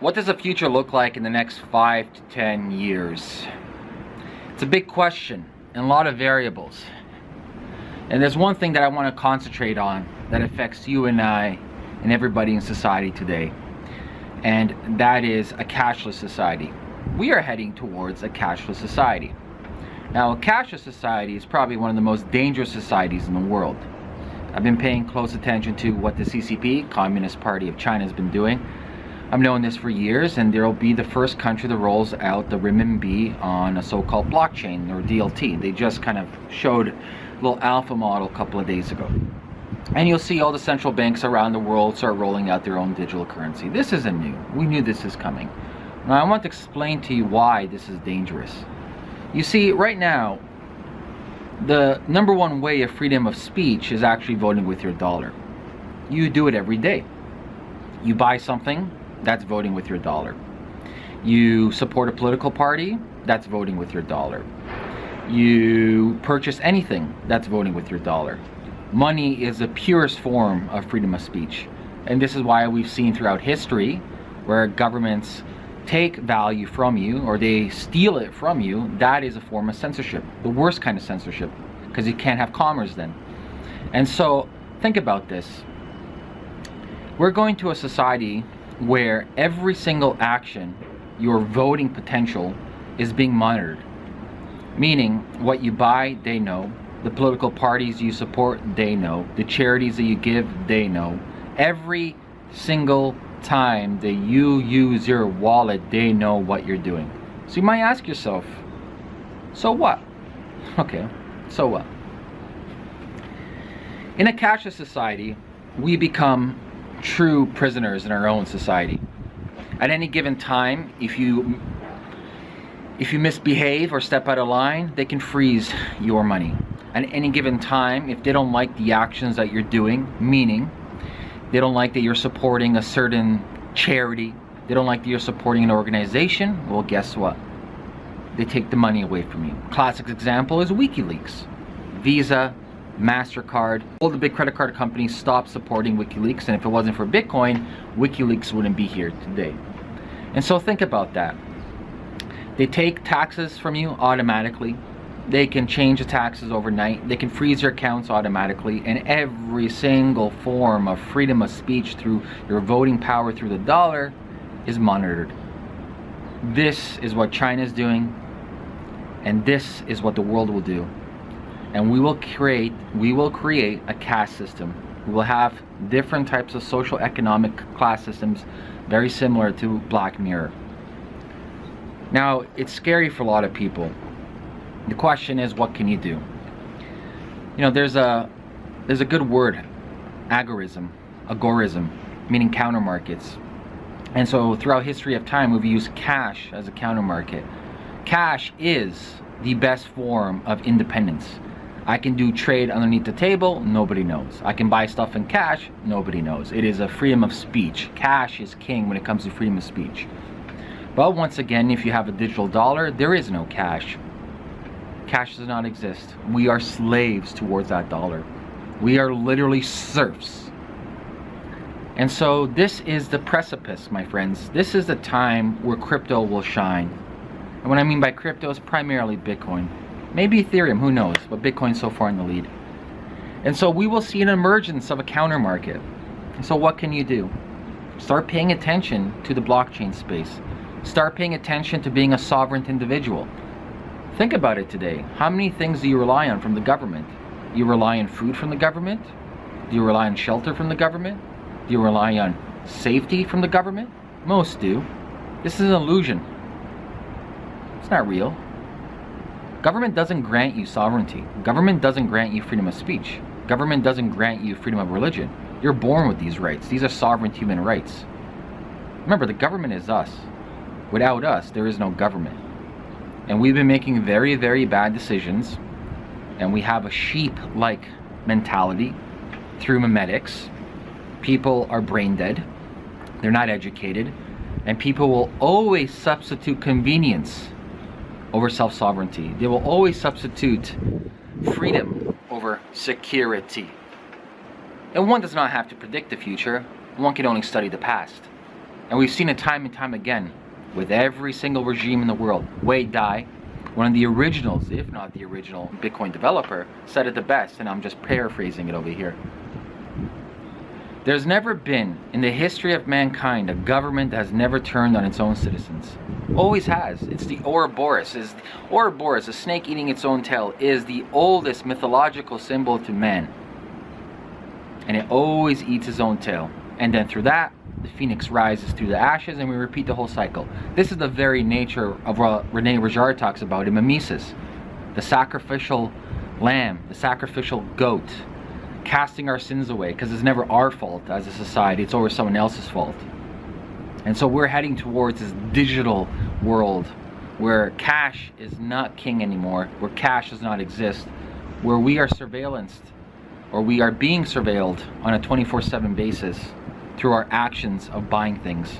What does the future look like in the next five to 10 years? It's a big question and a lot of variables. And there's one thing that I want to concentrate on that affects you and I and everybody in society today. And that is a cashless society. We are heading towards a cashless society. Now, a cashless society is probably one of the most dangerous societies in the world. I've been paying close attention to what the CCP, Communist Party of China, has been doing I've known this for years and there will be the first country that rolls out the renminbi on a so-called blockchain or DLT. They just kind of showed a little alpha model a couple of days ago. And you'll see all the central banks around the world start rolling out their own digital currency. This isn't new. We knew this is coming. Now I want to explain to you why this is dangerous. You see, right now, the number one way of freedom of speech is actually voting with your dollar. You do it every day. You buy something, that's voting with your dollar. You support a political party, that's voting with your dollar. You purchase anything, that's voting with your dollar. Money is the purest form of freedom of speech. And this is why we've seen throughout history where governments take value from you or they steal it from you, that is a form of censorship. The worst kind of censorship because you can't have commerce then. And so think about this. We're going to a society where every single action, your voting potential, is being monitored. Meaning, what you buy, they know. The political parties you support, they know. The charities that you give, they know. Every single time that you use your wallet, they know what you're doing. So you might ask yourself, so what? Okay, so what? In a cashless society, we become true prisoners in our own society. At any given time, if you if you misbehave or step out of line, they can freeze your money. At any given time, if they don't like the actions that you're doing, meaning they don't like that you're supporting a certain charity, they don't like that you're supporting an organization, well guess what? They take the money away from you. Classic example is WikiLeaks. Visa, MasterCard, all the big credit card companies stopped supporting WikiLeaks and if it wasn't for Bitcoin, WikiLeaks wouldn't be here today. And so think about that. They take taxes from you automatically. They can change the taxes overnight. They can freeze your accounts automatically. And every single form of freedom of speech through your voting power through the dollar is monitored. This is what China is doing. And this is what the world will do and we will create we will create a caste system. We will have different types of social economic class systems very similar to black mirror. Now it's scary for a lot of people. The question is what can you do? You know there's a there's a good word agorism agorism meaning counter markets and so throughout history of time we've used cash as a counter market cash is the best form of independence I can do trade underneath the table, nobody knows. I can buy stuff in cash, nobody knows. It is a freedom of speech. Cash is king when it comes to freedom of speech. But once again, if you have a digital dollar, there is no cash. Cash does not exist. We are slaves towards that dollar. We are literally serfs. And so this is the precipice, my friends. This is the time where crypto will shine. And what I mean by crypto is primarily Bitcoin. Maybe Ethereum, who knows, but Bitcoin's so far in the lead. And so we will see an emergence of a counter market. And so what can you do? Start paying attention to the blockchain space. Start paying attention to being a sovereign individual. Think about it today. How many things do you rely on from the government? You rely on food from the government? Do you rely on shelter from the government? Do you rely on safety from the government? Most do. This is an illusion. It's not real. Government doesn't grant you sovereignty. Government doesn't grant you freedom of speech. Government doesn't grant you freedom of religion. You're born with these rights. These are sovereign human rights. Remember, the government is us. Without us, there is no government. And we've been making very, very bad decisions. And we have a sheep-like mentality through memetics. People are brain dead. They're not educated. And people will always substitute convenience over self-sovereignty. They will always substitute freedom over security. And one does not have to predict the future. One can only study the past. And we've seen it time and time again with every single regime in the world. Wei Dai, one of the originals, if not the original Bitcoin developer, said it the best, and I'm just paraphrasing it over here. There's never been, in the history of mankind, a government that has never turned on its own citizens. Always has. It's the Ouroboros. Is Ouroboros, a snake eating its own tail, is the oldest mythological symbol to man. And it always eats its own tail. And then through that, the phoenix rises through the ashes and we repeat the whole cycle. This is the very nature of what Rene Girard talks about in Mimesis. The sacrificial lamb, the sacrificial goat, casting our sins away because it's never our fault as a society, it's always someone else's fault. And so we're heading towards this digital world where cash is not king anymore, where cash does not exist, where we are surveillanced or we are being surveilled on a 24-7 basis through our actions of buying things.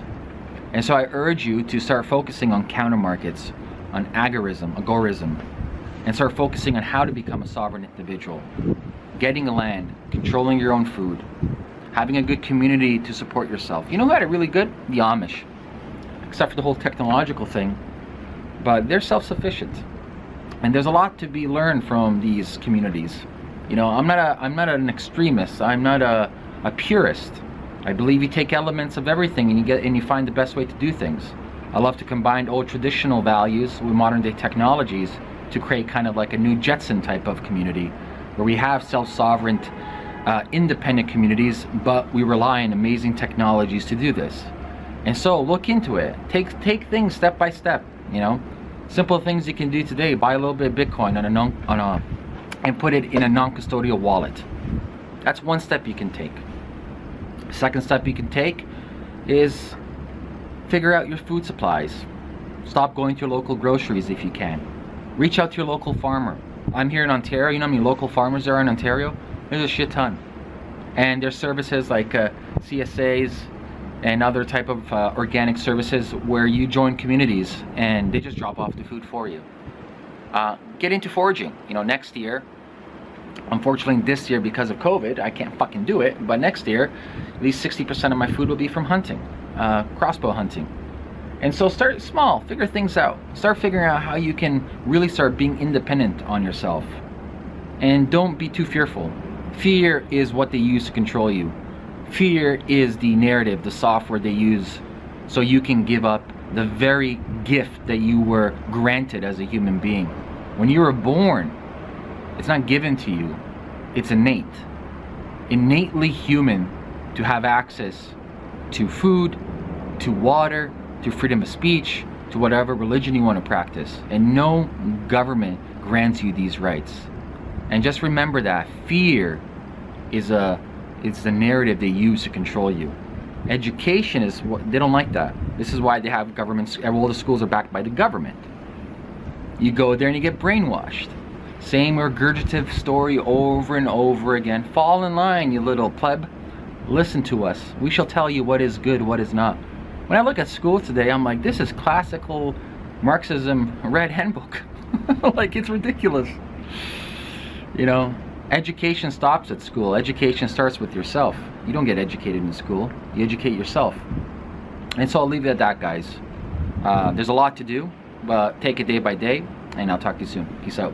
And so I urge you to start focusing on counter markets, on agorism, agorism, and start focusing on how to become a sovereign individual getting a land, controlling your own food, having a good community to support yourself. You know who had it really good? The Amish. Except for the whole technological thing. But they're self-sufficient. And there's a lot to be learned from these communities. You know, I'm not a I'm not an extremist. I'm not a, a purist. I believe you take elements of everything and you get and you find the best way to do things. I love to combine old traditional values with modern day technologies to create kind of like a new Jetson type of community where we have self-sovereign, uh, independent communities, but we rely on amazing technologies to do this. And so look into it. Take take things step by step. You know, simple things you can do today. Buy a little bit of Bitcoin on a non on a and put it in a non-custodial wallet. That's one step you can take. Second step you can take is figure out your food supplies. Stop going to your local groceries if you can. Reach out to your local farmer. I'm here in Ontario, you know how many local farmers there are in Ontario? There's a shit ton. And there's services like uh, CSAs and other type of uh, organic services where you join communities and they just drop off the food for you. Uh, get into foraging. You know, next year, unfortunately this year because of COVID, I can't fucking do it, but next year, at least 60% of my food will be from hunting, uh, crossbow hunting. And so start small, figure things out. Start figuring out how you can really start being independent on yourself. And don't be too fearful. Fear is what they use to control you. Fear is the narrative, the software they use so you can give up the very gift that you were granted as a human being. When you were born, it's not given to you, it's innate. Innately human to have access to food, to water, to freedom of speech, to whatever religion you want to practice. And no government grants you these rights. And just remember that fear is a is the narrative they use to control you. Education is what they don't like that. This is why they have governments. Uh, all the schools are backed by the government. You go there and you get brainwashed. Same regurgitative story over and over again. Fall in line, you little pleb. Listen to us. We shall tell you what is good, what is not. When I look at school today, I'm like, this is classical Marxism red handbook. like, it's ridiculous. You know, education stops at school. Education starts with yourself. You don't get educated in school. You educate yourself. And so I'll leave it at that, guys. Uh, there's a lot to do, but take it day by day, and I'll talk to you soon. Peace out.